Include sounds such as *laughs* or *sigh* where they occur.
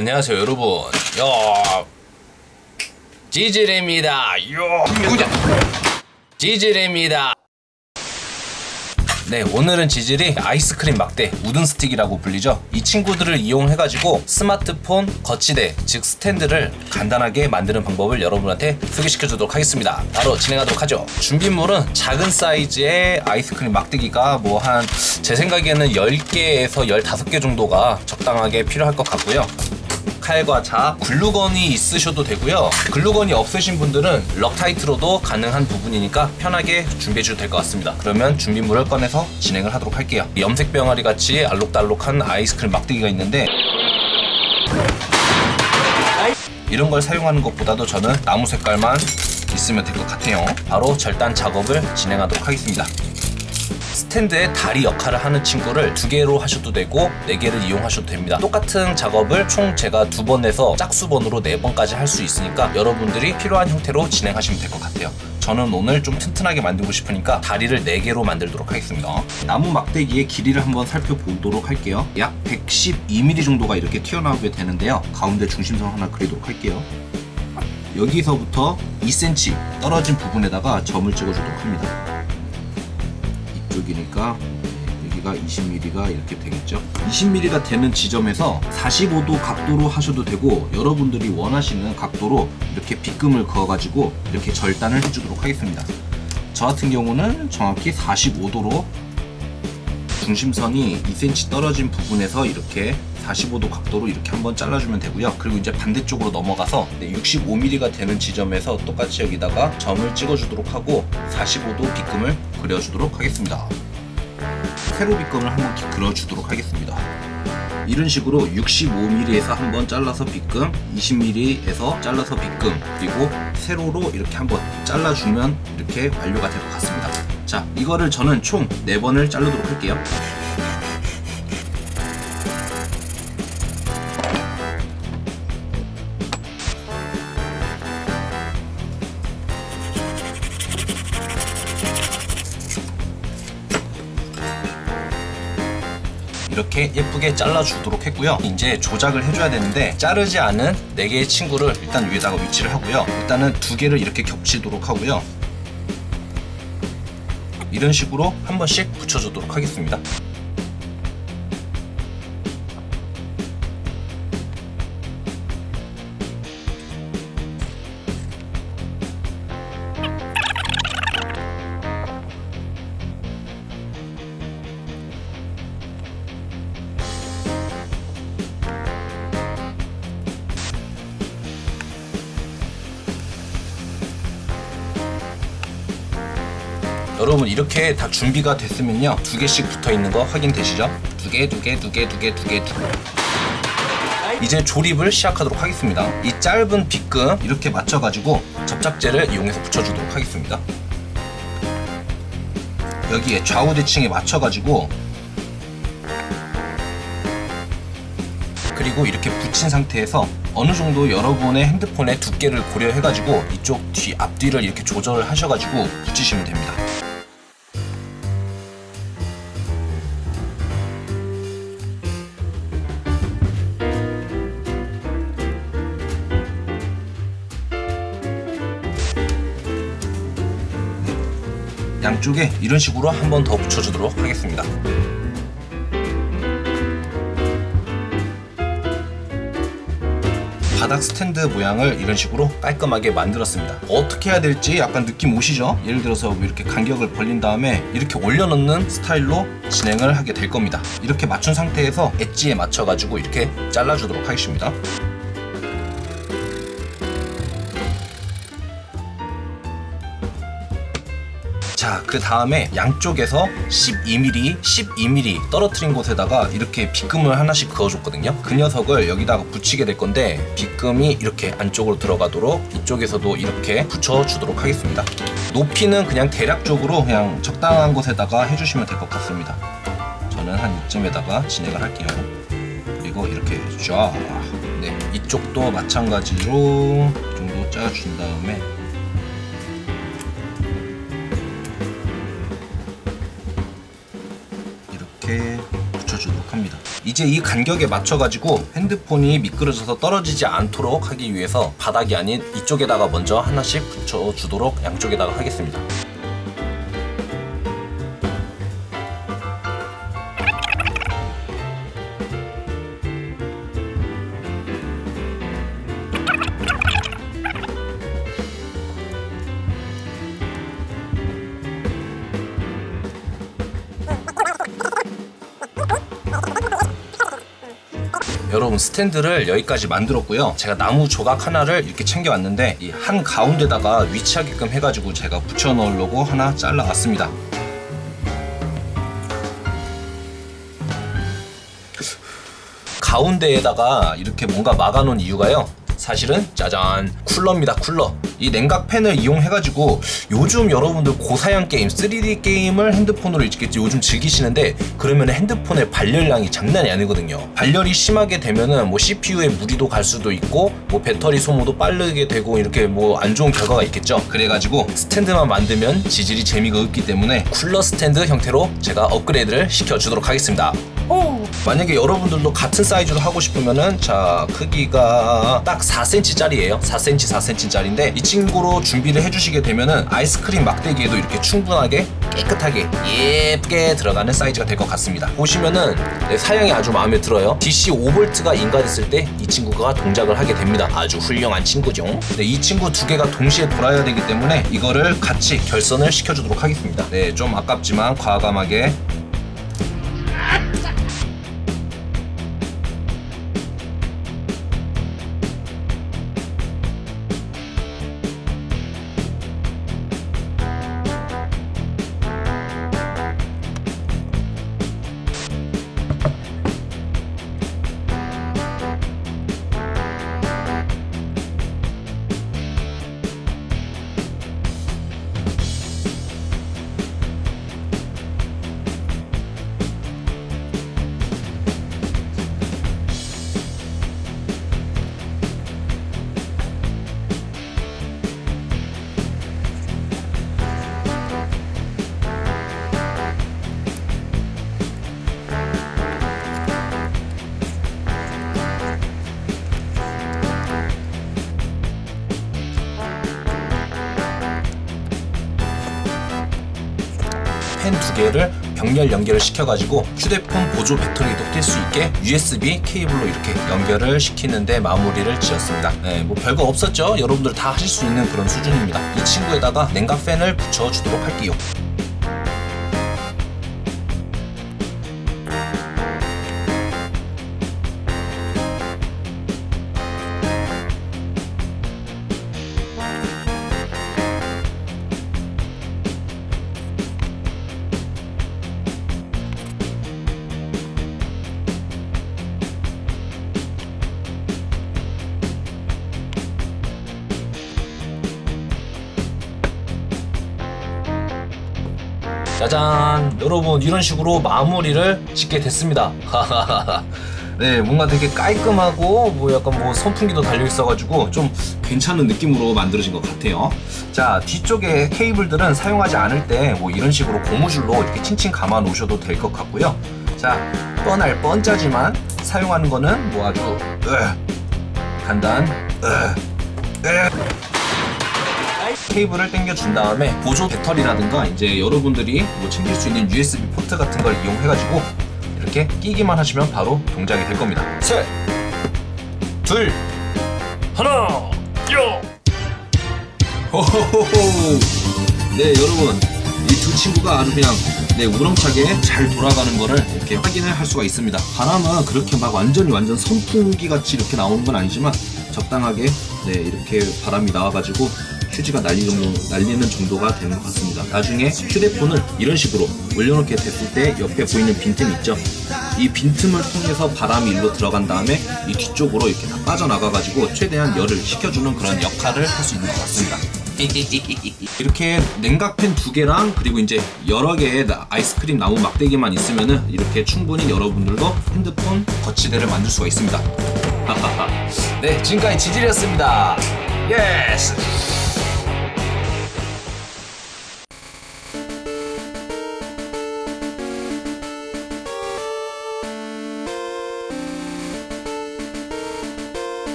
안녕하세요 여러분. 야 지질입니다. 요 지질입니다. 네 오늘은 지질이 아이스크림 막대 우든 스틱이라고 불리죠. 이 친구들을 이용해가지고 스마트폰 거치대 즉 스탠드를 간단하게 만드는 방법을 여러분한테 소개시켜 주도록 하겠습니다. 바로 진행하도록 하죠. 준비물은 작은 사이즈의 아이스크림 막대기가 뭐 한 제 생각에는 10개에서 15개 정도가 적당하게 필요할 것 같고요 칼과 자, 글루건이 있으셔도 되고요. 글루건이 없으신 분들은 럭타이트로도 가능한 부분이니까 편하게 준비해 주셔도 될 것 같습니다. 그러면 준비물을 꺼내서 진행을 하도록 할게요. 염색 병아리 같이 알록달록한 아이스크림 막대기가 있는데 이런 걸 사용하는 것보다도 저는 나무 색깔만 있으면 될 것 같아요. 바로 절단 작업을 진행하도록 하겠습니다. 스탠드의 다리 역할을 하는 친구를 두 개로 하셔도 되고 네 개를 이용하셔도 됩니다. 똑같은 작업을 총 제가 두번 내서 짝수번으로 네 번까지 할 수 있으니까 여러분들이 필요한 형태로 진행하시면 될 것 같아요. 저는 오늘 좀 튼튼하게 만들고 싶으니까 다리를 4개로 만들도록 하겠습니다. 나무 막대기의 길이를 한번 살펴보도록 할게요. 약 112mm 정도가 이렇게 튀어나오게 되는데요. 가운데 중심선 하나 그리도록 할게요. 여기서부터 2cm 떨어진 부분에다가 점을 찍어주도록 합니다. 이쪽이니까 여기가 20mm가 이렇게 되겠죠? 20mm가 되는 지점에서 45도 각도로 하셔도 되고 여러분들이 원하시는 각도로 이렇게 빗금을 그어 가지고 이렇게 절단을 해주도록 하겠습니다. 저 같은 경우는 정확히 45도로 중심선이 2cm 떨어진 부분에서 이렇게 45도 각도로 이렇게 한번 잘라주면 되고요. 그리고 이제 반대쪽으로 넘어가서 65mm가 되는 지점에서 똑같이 여기다가 점을 찍어주도록 하고 45도 빗금을 그려주도록 하겠습니다. 세로 빗금을 한번 그려주도록 하겠습니다. 이런 식으로 65mm에서 한번 잘라서 빗금 20mm에서 잘라서 빗금 그리고 세로로 이렇게 한번 잘라주면 이렇게 완료가 될 것 같습니다. 자 이거를 저는 총 4번을 자르도록 할게요 이렇게 예쁘게 잘라주도록 했고요. 이제 조작을 해줘야 되는데 자르지 않은 4개의 친구를 일단 위에다가 위치를 하고요. 일단은 두 개를 이렇게 겹치도록 하고요. 이런 식으로 한 번씩 붙여주도록 하겠습니다 여러분 이렇게 다 준비가 됐으면요 두 개씩 붙어 있는 거 확인되시죠? 두 개, 두 개, 두 개, 두 개, 두 개, 두 개. 이제 조립을 시작하도록 하겠습니다 이 짧은 빗금 이렇게 맞춰가지고 접착제를 이용해서 붙여주도록 하겠습니다 여기에 좌우 대칭에 맞춰가지고 그리고 이렇게 붙인 상태에서 어느 정도 여러분의 핸드폰의 두께를 고려해가지고 이쪽 뒤 앞뒤를 이렇게 조절을 하셔가지고 붙이시면 됩니다 양쪽에 이런 식으로 한 번 더 붙여주도록 하겠습니다. 바닥 스탠드 모양을 이런 식으로 깔끔하게 만들었습니다. 어떻게 해야 될지 약간 느낌 오시죠? 예를 들어서 이렇게 간격을 벌린 다음에 이렇게 올려놓는 스타일로 진행을 하게 될 겁니다. 이렇게 맞춘 상태에서 엣지에 맞춰 가지고 이렇게 잘라주도록 하겠습니다 자, 그 다음에 양쪽에서 12mm, 12mm 떨어뜨린 곳에다가 이렇게 빗금을 하나씩 그어줬거든요. 그 녀석을 여기다가 붙이게 될 건데 빗금이 이렇게 안쪽으로 들어가도록 이쪽에서도 이렇게 붙여주도록 하겠습니다. 높이는 그냥 대략적으로 그냥 적당한 곳에다가 해주시면 될 것 같습니다. 저는 한 이쯤에다가 진행을 할게요. 그리고 이렇게 쫙 네, 이쪽도 마찬가지로 정도 짜준 다음에 이렇게 붙여주도록 합니다 이제 이 간격에 맞춰가지고 핸드폰이 미끄러져서 떨어지지 않도록 하기 위해서 바닥이 아닌 이쪽에다가 먼저 하나씩 붙여주도록 양쪽에다가 하겠습니다. 여러분 스탠드를 여기까지 만들었고요. 제가 나무 조각 하나를 이렇게 챙겨왔는데 이 한 가운데다가 위치하게끔 해가지고 제가 붙여 넣으려고 하나 잘라왔습니다. 가운데에다가 이렇게 뭔가 막아놓은 이유가요 사실은 짜잔 쿨러입니다 쿨러. 이 냉각팬을 이용해가지고 요즘 여러분들 고사양 게임 3D 게임을 핸드폰으로 이렇게 요즘 즐기시는데 그러면 핸드폰의 발열량이 장난이 아니거든요. 발열이 심하게 되면은 뭐 CPU에 무리도 갈 수도 있고 뭐 배터리 소모도 빠르게 되고 이렇게 뭐 안 좋은 결과가 있겠죠. 그래가지고 스탠드만 만들면 지지리 재미가 없기 때문에 쿨러 스탠드 형태로 제가 업그레이드를 시켜주도록 하겠습니다 만약에 여러분들도 같은 사이즈로 하고 싶으면은 자 크기가 딱 4cm 짜리예요. 4cm 4cm 짜리인데 이 친구로 준비를 해주시게 되면은 아이스크림 막대기에도 이렇게 충분하게 깨끗하게 예쁘게 들어가는 사이즈가 될 것 같습니다. 보시면은 네, 사양이 아주 마음에 들어요. DC 5V가 인가됐을 때 이 친구가 동작을 하게 됩니다. 아주 훌륭한 친구죠. 네, 이 친구 두 개가 동시에 돌아야 되기 때문에 이거를 같이 결선을 시켜주도록 하겠습니다. 네좀 아깝지만 과감하게 펜 두 개를 병렬 연결을 시켜가지고 휴대폰 보조 배터리도 낄 수 있게 USB 케이블로 이렇게 연결을 시키는데 마무리를 지었습니다. 네, 뭐 별거 없었죠? 여러분들 다 하실 수 있는 그런 수준입니다. 이 친구에다가 냉각 팬을 붙여주도록 할게요. 짜잔. 여러분 이런 식으로 마무리를 짓게 됐습니다. *laughs* 네 뭔가 되게 깔끔하고 뭐 약간 뭐 선풍기도 달려 있어가지고 좀 괜찮은 느낌으로 만들어진 것 같아요. 자 뒤쪽에 케이블들은 사용하지 않을 때 뭐 이런 식으로 고무줄로 이렇게 칭칭 감아 놓으셔도 될 것 같고요. 자 뻔할 뻔짜지만 사용하는 거는 뭐 아주 으, 간단 으, 으. 케이블을 당겨준 다음에 보조 배터리라든가 이제 여러분들이 뭐 챙길 수 있는 USB 포트 같은 걸 이용해가지고 이렇게 끼기만 하시면 바로 동작이 될 겁니다. 셋, 둘, 하나, 요. 호호호호. 네 여러분 이 두 친구가 아주 그냥 네 우렁차게 잘 돌아가는 거를 이렇게 확인을 할 수가 있습니다. 바람은 그렇게 막 완전히 완전 선풍기 같이 이렇게 나오는 건 아니지만 적당하게 네 이렇게 바람이 나와가지고 휴지가 날리는, 날리는 정도가 되는 것 같습니다. 나중에 휴대폰을 이런 식으로 올려놓게 됐을 때 옆에 보이는 빈틈 있죠? 이 빈틈을 통해서 바람이 일로 들어간 다음에 이 뒤쪽으로 이렇게 다 빠져나가가지고 최대한 열을 식혀주는 그런 역할을 할 수 있는 것 같습니다. *laughs* 이렇게 냉각팬 두 개랑 그리고 이제 여러 개의 나- 아이스크림 나무 막대기만 있으면은 이렇게 충분히 여러분들도 핸드폰 거치대를 만들 수가 있습니다. *laughs* 네, 지금까지 지질이었습니다. 예스!